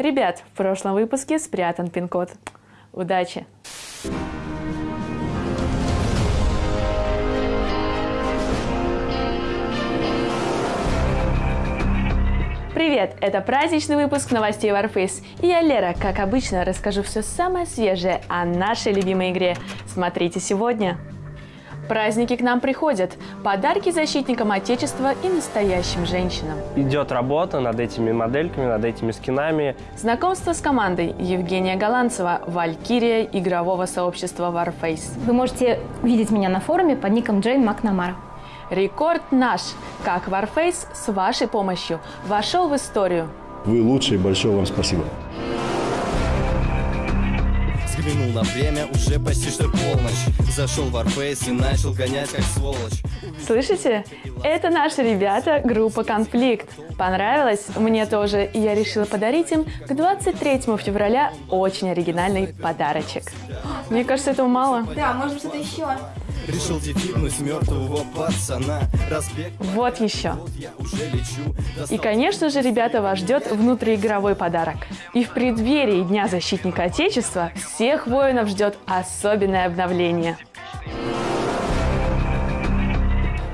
Ребят, в прошлом выпуске спрятан пин-код. Удачи! Привет! Это праздничный выпуск новостей Warface. И я Лера, как обычно, расскажу все самое свежее о нашей любимой игре. Смотрите сегодня. Праздники к нам приходят. Подарки защитникам Отечества и настоящим женщинам. Идет работа над этими модельками, над этими скинами. Знакомство с командой Евгения Голландцева, Валькирия игрового сообщества Warface. Вы можете видеть меня на форуме под ником Джейн Макнамара. Рекорд наш, как Warface с вашей помощью вошел в историю. Вы лучшие, большое вам спасибо. Взглянул на время, уже почти что полночь Зашел в Warface и начал гонять как сволочь Слышите? Это наши ребята, группа «Конфликт». Понравилось? Мне тоже, и я решила подарить им к 23 февраля очень оригинальный подарочек. Мне кажется, этого мало. Да, может быть, что-то еще. Решил дефибнуть мертвого пацана Разбег Вот еще. И, конечно же, ребята, вас ждет внутриигровой подарок. И в преддверии Дня защитника Отечества всех воинов ждет особенное обновление.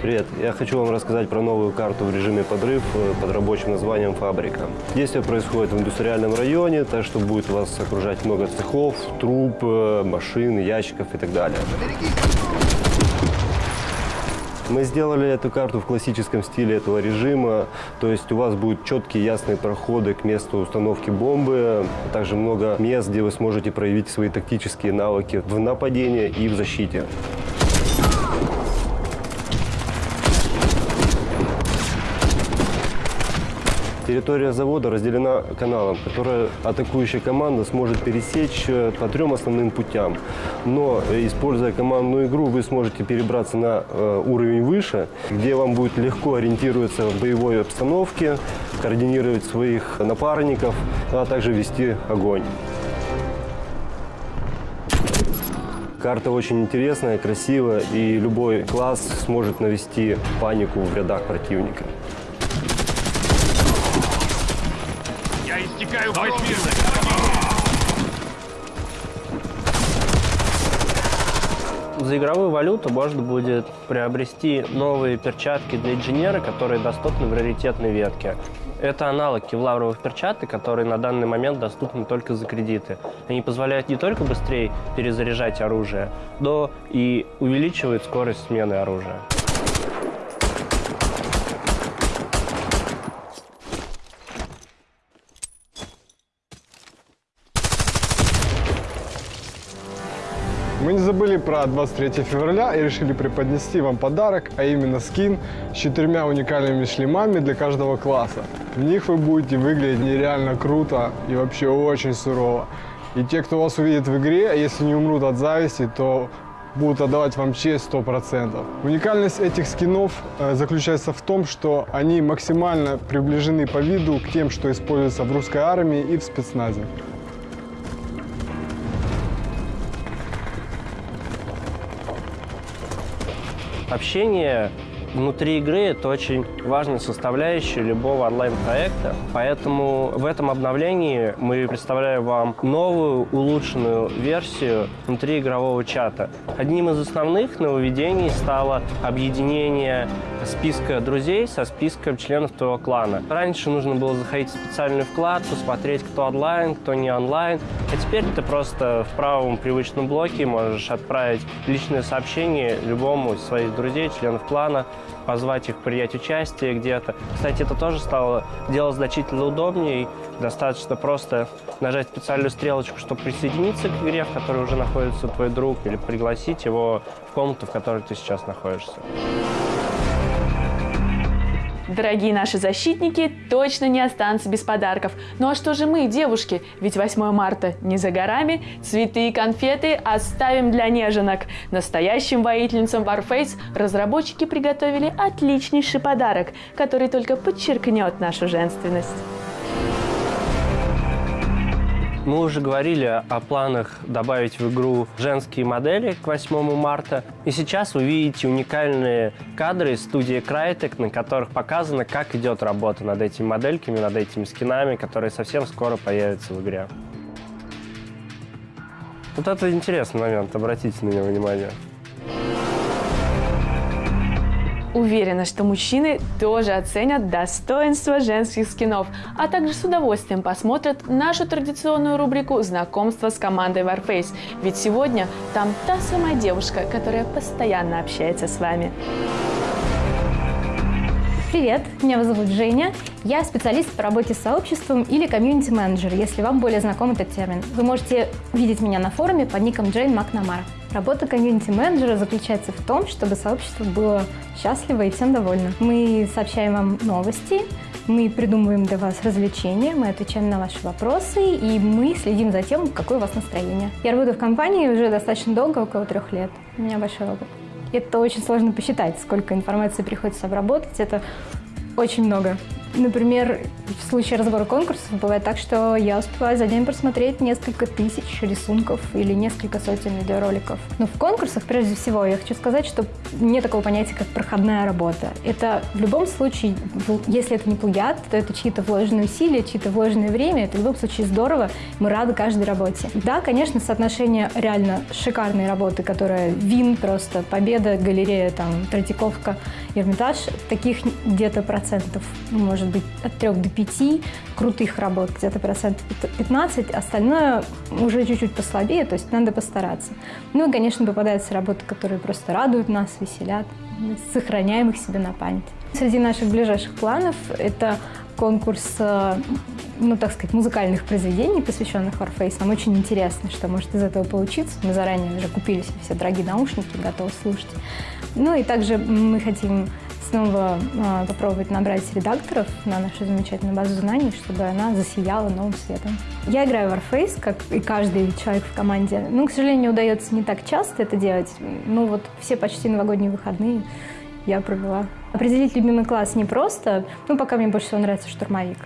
Привет, я хочу вам рассказать про новую карту в режиме подрыв э, под рабочим названием «Фабрика». Действие происходит в индустриальном районе, так что будет вас окружать много цехов, труб, э, машин, ящиков и так далее. Мы сделали эту карту в классическом стиле этого режима, то есть у вас будут четкие ясные проходы к месту установки бомбы, а также много мест, где вы сможете проявить свои тактические навыки в нападении и в защите. Территория завода разделена каналом, который атакующая команда сможет пересечь э, по трем основным путям. Но, э, используя командную игру, вы сможете перебраться на э, уровень выше, где вам будет легко ориентироваться в боевой обстановке, координировать своих напарников, а также вести огонь. Карта очень интересная, красивая, и любой класс сможет навести панику в рядах противника. Я истекаю восьмирной. За игровую валюту можно будет приобрести новые перчатки для инженера, которые доступны в раритетной ветке. Это аналог кевларовых перчаток, которые на данный момент доступны только за кредиты. Они позволяют не только быстрее перезаряжать оружие, но и увеличивают скорость смены оружия. Мы не забыли про 23 февраля и решили преподнести вам подарок, а именно скин с четырьмя уникальными шлемами для каждого класса. В них вы будете выглядеть нереально круто и вообще очень сурово. И те, кто вас увидит в игре, если не умрут от зависти, то будут отдавать вам честь 100%. Уникальность этих скинов э, заключается в том, что они максимально приближены по виду к тем, что используются в русской армии и в спецназе. Общение внутри игры – это очень важная составляющая любого онлайн-проекта. Поэтому в этом обновлении мы представляем вам новую улучшенную версию внутриигрового чата. Одним из основных нововведений стало объединение списка друзей со списком членов твоего клана. Раньше нужно было заходить в специальную вкладку, смотреть, кто онлайн, кто не онлайн. А теперь ты просто в правом привычном блоке можешь отправить личное сообщение любому из своих друзей, членов клана, позвать их принять участие где-то. Кстати, это тоже стало делать значительно удобнее. Достаточно просто нажать специальную стрелочку, чтобы присоединиться к игре, в которой уже находится твой друг, или пригласить его в комнату, в которой ты сейчас находишься. Дорогие наши защитники точно не останутся без подарков. Ну а что же мы, девушки? Ведь 8 марта не за горами. Цветы и конфеты оставим для неженок. Настоящим воительницам Warface разработчики приготовили отличнейший подарок, который только подчеркнет нашу женственность. Мы уже говорили о планах добавить в игру женские модели к 8 марта. И сейчас вы видите уникальные кадры из студии Crytek, на которых показано, как идет работа над этими модельками, над этими скинами, которые совсем скоро появятся в игре. Вот это интересный момент, обратите на него внимание. Уверена, что мужчины тоже оценят достоинство женских скинов, а также с удовольствием посмотрят нашу традиционную рубрику «Знакомство с командой Warface». Ведь сегодня там та самая девушка, которая постоянно общается с вами. Привет, меня зовут Женя. Я специалист по работе с сообществом или комьюнити-менеджер, если вам более знаком этот термин. Вы можете видеть меня на форуме под ником Джейн Макнамара. Работа комьюнити-менеджера заключается в том, чтобы сообщество было счастливо и всем довольно. Мы сообщаем вам новости, мы придумываем для вас развлечения, мы отвечаем на ваши вопросы, и мы следим за тем, какое у вас настроение. Я работаю в компании уже достаточно долго, около трех лет. У меня большой опыт. Это очень сложно посчитать, сколько информации приходится обработать. Это очень много. Например, в случае разбора конкурсов бывает так, что я успеваю за день просмотреть несколько тысяч рисунков или несколько сотен видеороликов. Но в конкурсах, прежде всего, я хочу сказать, что нет такого понятия, как проходная работа. Это в любом случае, если это не плагиат, то это чьи-то вложенные усилия, чьи-то вложенное время. Это в любом случае здорово. Мы рады каждой работе. Да, конечно, соотношение реально шикарной работы, которая вин просто, победа, галерея, там, Третьяковка, Эрмитаж, таких где-то процентов, может может быть от 3 до 5 крутых работ, где-то процентов 15, остальное уже чуть-чуть послабее, то есть надо постараться. Ну и, конечно, попадаются работы, которые просто радуют нас, веселят, сохраняем их себе на память. Среди наших ближайших планов это конкурс, э, ну, так сказать, музыкальных произведений, посвященных Warface. Нам очень интересно, что может из этого получиться. Мы заранее уже купили себе все дорогие наушники, готовы слушать. Ну и также мы хотим снова э, попробовать набрать редакторов на нашу замечательную базу знаний, чтобы она засияла новым светом. Я играю в Warface, как и каждый человек в команде. Ну, к сожалению, удается не так часто это делать. Ну, вот все почти новогодние выходные я провела. Определить любимый класс непросто, ну, пока мне больше всего нравится штурмовик.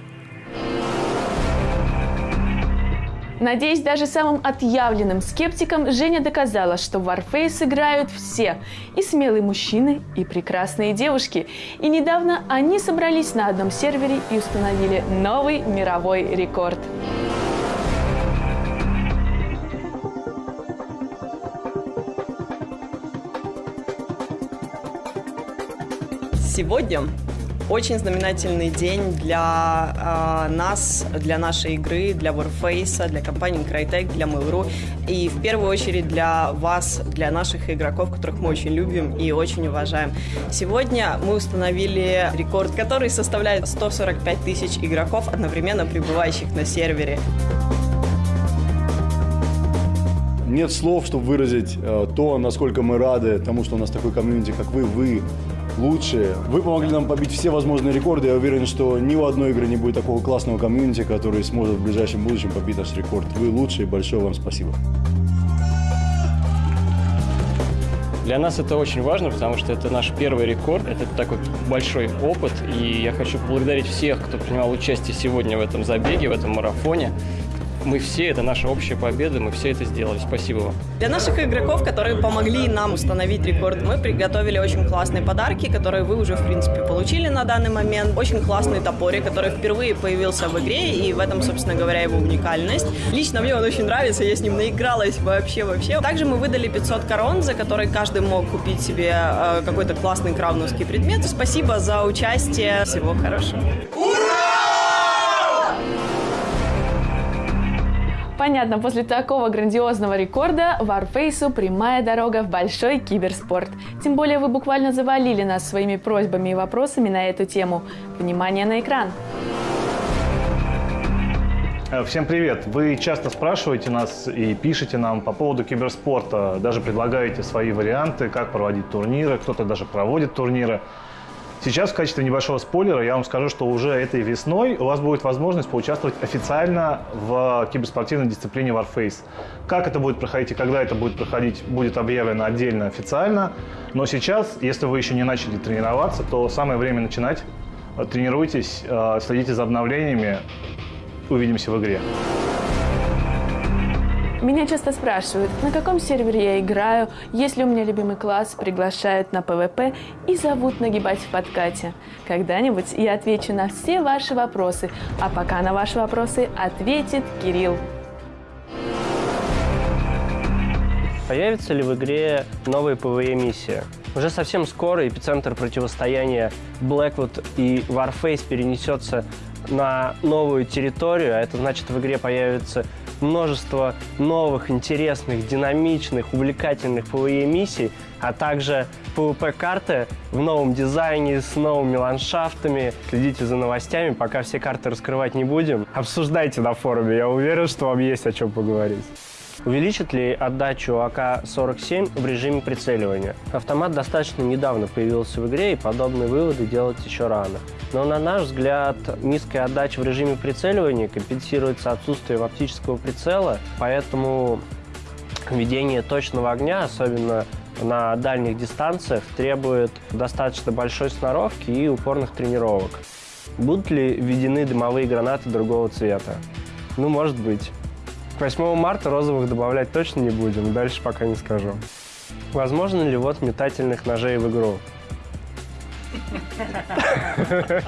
Надеюсь, даже самым отъявленным скептикам Женя доказала, что в Warface играют все. И смелые мужчины, и прекрасные девушки. И недавно они собрались на одном сервере и установили новый мировой рекорд. Сегодня очень знаменательный день для э, нас, для нашей игры, для Warface, для компании Crytek, для Mail.ru и в первую очередь для вас, для наших игроков, которых мы очень любим и очень уважаем. Сегодня мы установили рекорд, который составляет 145 тысяч игроков, одновременно пребывающих на сервере. Нет слов, чтобы выразить э, то, насколько мы рады тому, что у нас такой комьюнити, как вы. Вы лучшие. Вы помогли нам побить все возможные рекорды. Я уверен, что ни у одной игры не будет такого классного комьюнити, который сможет в ближайшем будущем побить наш рекорд. Вы лучшие, большое вам спасибо. Для нас это очень важно, потому что это наш первый рекорд, это такой большой опыт, и я хочу поблагодарить всех, кто принимал участие сегодня в этом забеге, в этом марафоне мы все, это наша общая победа, мы все это сделали. Спасибо вам. Для наших игроков, которые помогли нам установить рекорд, мы приготовили очень классные подарки, которые вы уже, в принципе, получили на данный момент. Очень классный топорик, который впервые появился в игре, и в этом, собственно говоря, его уникальность. Лично мне он очень нравится, я с ним наигралась вообще-вообще. Также мы выдали 500 корон, за которые каждый мог купить себе э, какой-то классный крауновский предмет. Спасибо за участие. Всего хорошего. Понятно, после такого грандиозного рекорда Warface прямая дорога в большой киберспорт. Тем более вы буквально завалили нас своими просьбами и вопросами на эту тему. Внимание на экран! Э, всем привет! Вы часто спрашиваете нас и пишете нам по поводу киберспорта, даже предлагаете свои варианты, как проводить турниры, кто-то даже проводит турниры. Сейчас в качестве небольшого спойлера я вам скажу, что уже этой весной у вас будет возможность поучаствовать официально в киберспортивной дисциплине Warface. Как это будет проходить и когда это будет проходить, будет объявлено отдельно официально. Но сейчас, если вы еще не начали тренироваться, то самое время начинать. Тренируйтесь, э, следите за обновлениями. Увидимся в игре. Меня часто спрашивают, на каком сервере я играю, есть ли у меня любимый класс, приглашают на PvP и зовут нагибать в подкате. Когда-нибудь я отвечу на все ваши вопросы, а пока на ваши вопросы ответит Кирилл. Появится ли в игре новые PvE-миссии? Уже совсем скоро эпицентр противостояния Blackwood и Warface перенесется на новую территорию, а это значит, в игре появится множество новых, интересных, динамичных, увлекательных PvE-миссий, а также PvP-карты в новом дизайне, с новыми ландшафтами. Следите за новостями, пока все карты раскрывать не будем. Обсуждайте на форуме, я уверен, что вам есть о чем поговорить. Увеличит ли отдачу АК-47 в режиме прицеливания? Автомат достаточно недавно появился в игре, и подобные выводы делать еще рано. Но, на наш взгляд, низкая отдача в режиме прицеливания компенсируется отсутствием оптического прицела, поэтому ведение точного огня, особенно на дальних дистанциях, требует достаточно большой сноровки и упорных тренировок. Будут ли введены дымовые гранаты другого цвета? Ну, может быть. К 8 марта розовых добавлять точно не будем, дальше пока не скажу. Возможно ли вот метательных ножей в игру?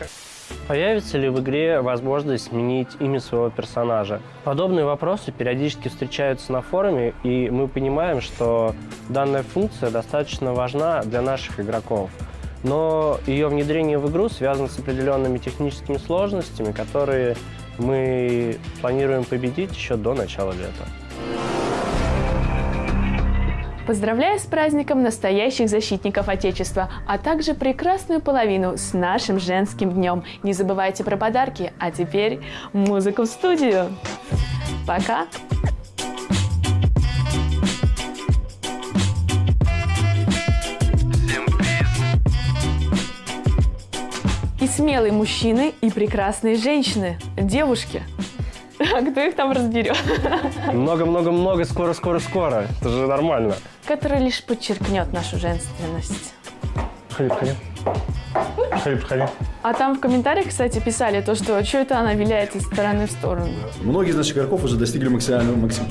Появится ли в игре возможность сменить имя своего персонажа? Подобные вопросы периодически встречаются на форуме, и мы понимаем, что данная функция достаточно важна для наших игроков. Но ее внедрение в игру связано с определенными техническими сложностями, которые мы планируем победить еще до начала лета. Поздравляю с праздником настоящих защитников Отечества, а также прекрасную половину с нашим женским днем. Не забывайте про подарки, а теперь музыку в студию. Пока! Смелые мужчины, и прекрасные женщины, девушки. А кто их там разберет? Много-много-много, скоро-скоро-скоро. Это же нормально. Который лишь подчеркнет нашу женственность. Проходи, проходи. Проходи, проходи. А там в комментариях, кстати, писали то, что что это она виляет из стороны в сторону. Многие из наших игроков уже достигли максимального максим...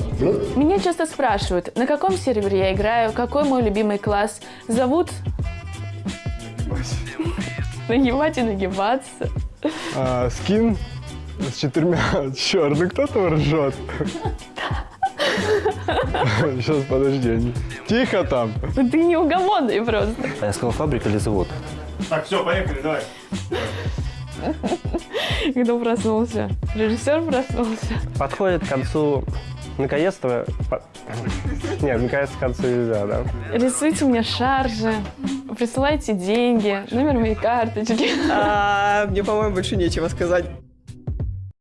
Меня часто спрашивают, на каком сервере я играю, какой мой любимый класс. Зовут... Нагибать и нагибаться. А, скин с четырьмя... Черт, ну кто там ржет? Сейчас, подожди. Тихо там. Ты неугомонный просто. А я сказал фабрика или завод? Так, все, поехали, давай. Кто проснулся? Режиссер проснулся. Подходит к концу... Наконец-то... по- Нет, наконец-то к концу нельзя, да? Рисуйте мне шаржи, присылайте деньги, номер моей карточки. А, Мне, по-моему, больше нечего сказать.